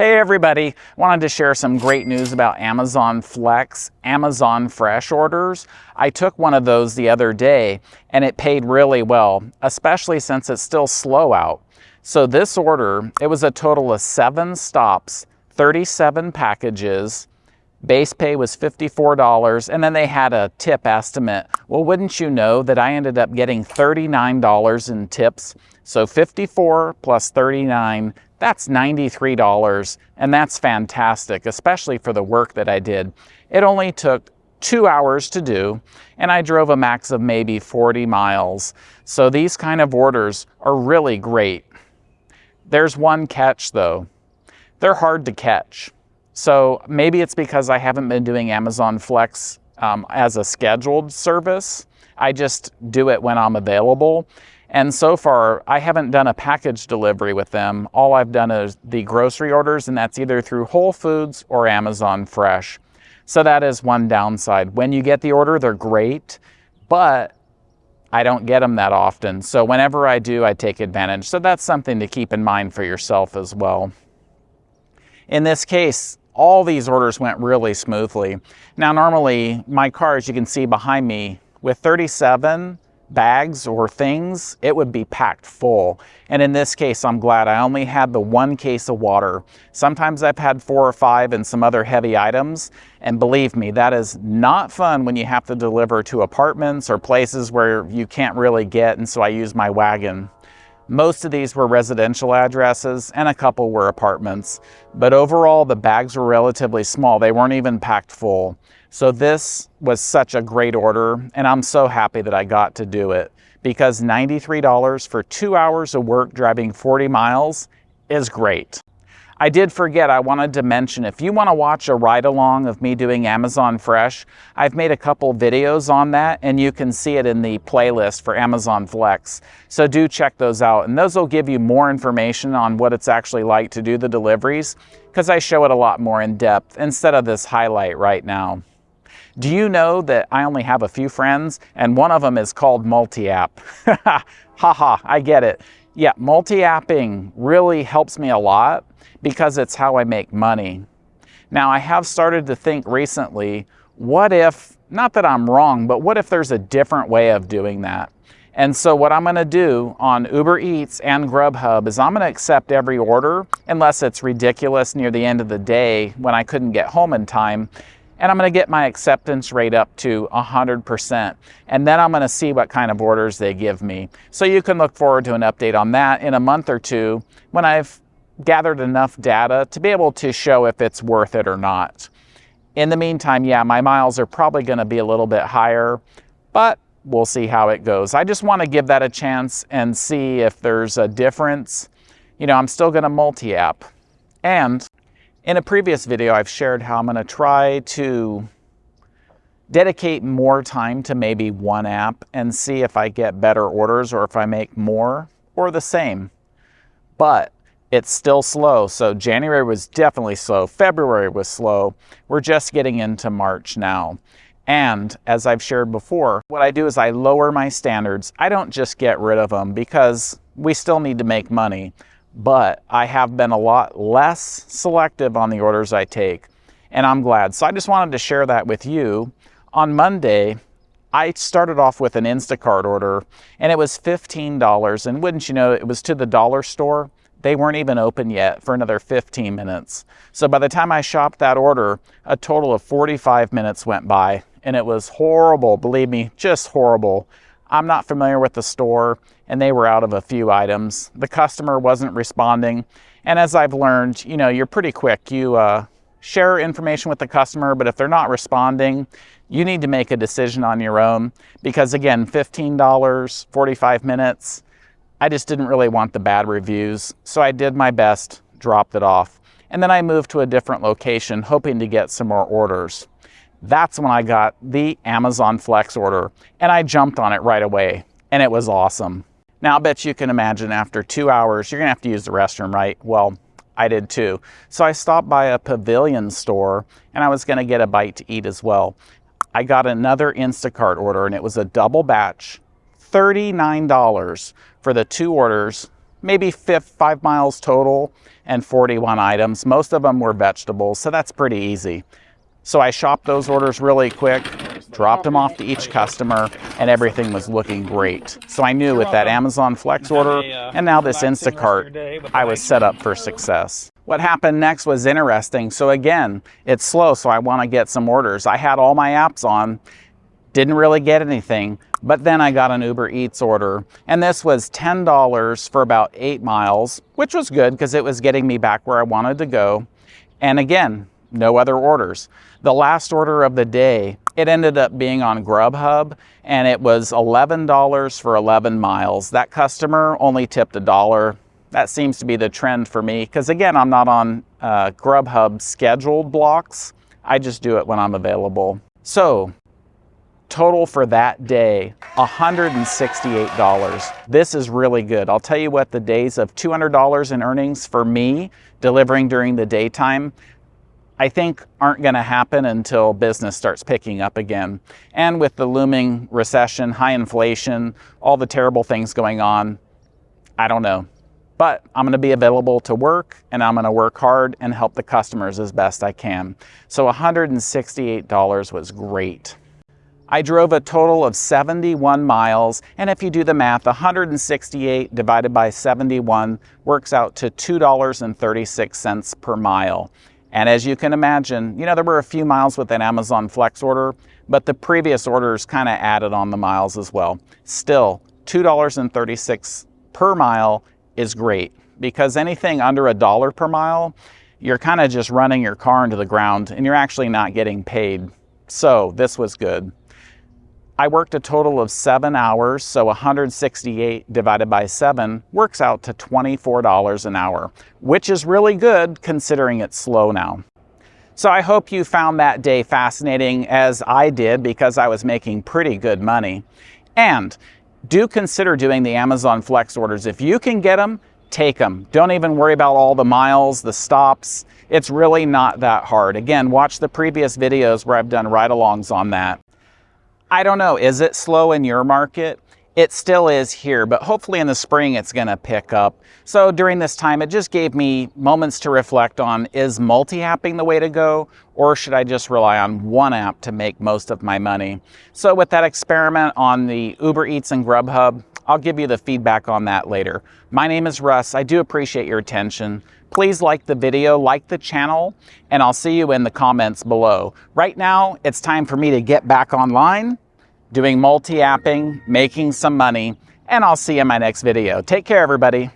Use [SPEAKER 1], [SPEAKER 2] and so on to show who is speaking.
[SPEAKER 1] Hey everybody, wanted to share some great news about Amazon Flex, Amazon Fresh orders. I took one of those the other day and it paid really well, especially since it's still slow out. So this order, it was a total of seven stops, 37 packages, Base pay was $54 and then they had a tip estimate. Well, wouldn't you know that I ended up getting $39 in tips. So 54 plus 39, that's $93 and that's fantastic, especially for the work that I did. It only took two hours to do and I drove a max of maybe 40 miles. So these kind of orders are really great. There's one catch though. They're hard to catch. So maybe it's because I haven't been doing Amazon Flex um, as a scheduled service. I just do it when I'm available. And so far, I haven't done a package delivery with them. All I've done is the grocery orders, and that's either through Whole Foods or Amazon Fresh. So that is one downside. When you get the order, they're great, but I don't get them that often. So whenever I do, I take advantage. So that's something to keep in mind for yourself as well. In this case, all these orders went really smoothly. Now, normally my car, as you can see behind me, with 37 bags or things, it would be packed full. And in this case, I'm glad I only had the one case of water. Sometimes I've had four or five and some other heavy items. And believe me, that is not fun when you have to deliver to apartments or places where you can't really get. And so I use my wagon. Most of these were residential addresses and a couple were apartments, but overall the bags were relatively small. They weren't even packed full. So this was such a great order and I'm so happy that I got to do it because $93 for two hours of work driving 40 miles is great. I did forget, I wanted to mention, if you want to watch a ride along of me doing Amazon Fresh, I've made a couple videos on that and you can see it in the playlist for Amazon Flex. So do check those out and those will give you more information on what it's actually like to do the deliveries because I show it a lot more in depth instead of this highlight right now. Do you know that I only have a few friends and one of them is called multi-app? Haha, I get it. Yeah, multi-apping really helps me a lot because it's how I make money. Now, I have started to think recently, what if, not that I'm wrong, but what if there's a different way of doing that? And so what I'm gonna do on Uber Eats and Grubhub is I'm gonna accept every order unless it's ridiculous near the end of the day when I couldn't get home in time. And I'm gonna get my acceptance rate up to 100%. And then I'm gonna see what kind of orders they give me. So you can look forward to an update on that in a month or two when I've gathered enough data to be able to show if it's worth it or not. In the meantime, yeah, my miles are probably going to be a little bit higher, but we'll see how it goes. I just want to give that a chance and see if there's a difference. You know, I'm still going to multi-app. And in a previous video, I've shared how I'm going to try to dedicate more time to maybe one app and see if I get better orders or if I make more or the same. But it's still slow. So January was definitely slow. February was slow. We're just getting into March now. And as I've shared before, what I do is I lower my standards. I don't just get rid of them because we still need to make money, but I have been a lot less selective on the orders I take, and I'm glad. So I just wanted to share that with you. On Monday, I started off with an Instacart order and it was $15 and wouldn't you know, it was to the dollar store they weren't even open yet for another 15 minutes. So by the time I shopped that order, a total of 45 minutes went by and it was horrible, believe me, just horrible. I'm not familiar with the store and they were out of a few items. The customer wasn't responding. And as I've learned, you know, you're pretty quick. You uh, share information with the customer, but if they're not responding, you need to make a decision on your own because again, $15, 45 minutes, I just didn't really want the bad reviews, so I did my best, dropped it off. And then I moved to a different location, hoping to get some more orders. That's when I got the Amazon Flex order, and I jumped on it right away, and it was awesome. Now, I bet you can imagine after two hours, you're gonna have to use the restroom, right? Well, I did too. So I stopped by a pavilion store, and I was gonna get a bite to eat as well. I got another Instacart order, and it was a double batch $39 for the two orders maybe five miles total and 41 items. Most of them were vegetables, so that's pretty easy. So I shopped those orders really quick, dropped them off to each customer, and everything was looking great. So I knew with that Amazon Flex order and now this Instacart, I was set up for success. What happened next was interesting. So again, it's slow, so I want to get some orders. I had all my apps on, didn't really get anything, but then I got an Uber Eats order, and this was $10 for about eight miles, which was good because it was getting me back where I wanted to go. And again, no other orders. The last order of the day, it ended up being on Grubhub and it was $11 for 11 miles. That customer only tipped a dollar. That seems to be the trend for me because again, I'm not on uh, Grubhub scheduled blocks. I just do it when I'm available. So total for that day, $168. This is really good. I'll tell you what, the days of $200 in earnings for me delivering during the daytime, I think aren't going to happen until business starts picking up again. And with the looming recession, high inflation, all the terrible things going on, I don't know. But I'm going to be available to work and I'm going to work hard and help the customers as best I can. So $168 was great. I drove a total of 71 miles, and if you do the math, 168 divided by 71 works out to $2.36 per mile. And as you can imagine, you know, there were a few miles with an Amazon Flex order, but the previous orders kind of added on the miles as well. Still, $2.36 per mile is great because anything under a dollar per mile, you're kind of just running your car into the ground and you're actually not getting paid. So this was good. I worked a total of seven hours, so 168 divided by seven works out to $24 an hour, which is really good considering it's slow now. So I hope you found that day fascinating as I did because I was making pretty good money. And do consider doing the Amazon Flex orders. If you can get them, take them. Don't even worry about all the miles, the stops. It's really not that hard. Again, watch the previous videos where I've done ride-alongs on that. I don't know, is it slow in your market? It still is here, but hopefully in the spring it's gonna pick up. So during this time, it just gave me moments to reflect on, is multi-apping the way to go? Or should I just rely on one app to make most of my money? So with that experiment on the Uber Eats and Grubhub, I'll give you the feedback on that later. My name is Russ. I do appreciate your attention. Please like the video, like the channel, and I'll see you in the comments below. Right now, it's time for me to get back online, doing multi-apping, making some money, and I'll see you in my next video. Take care, everybody.